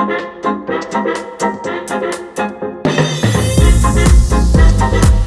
We'll be right back.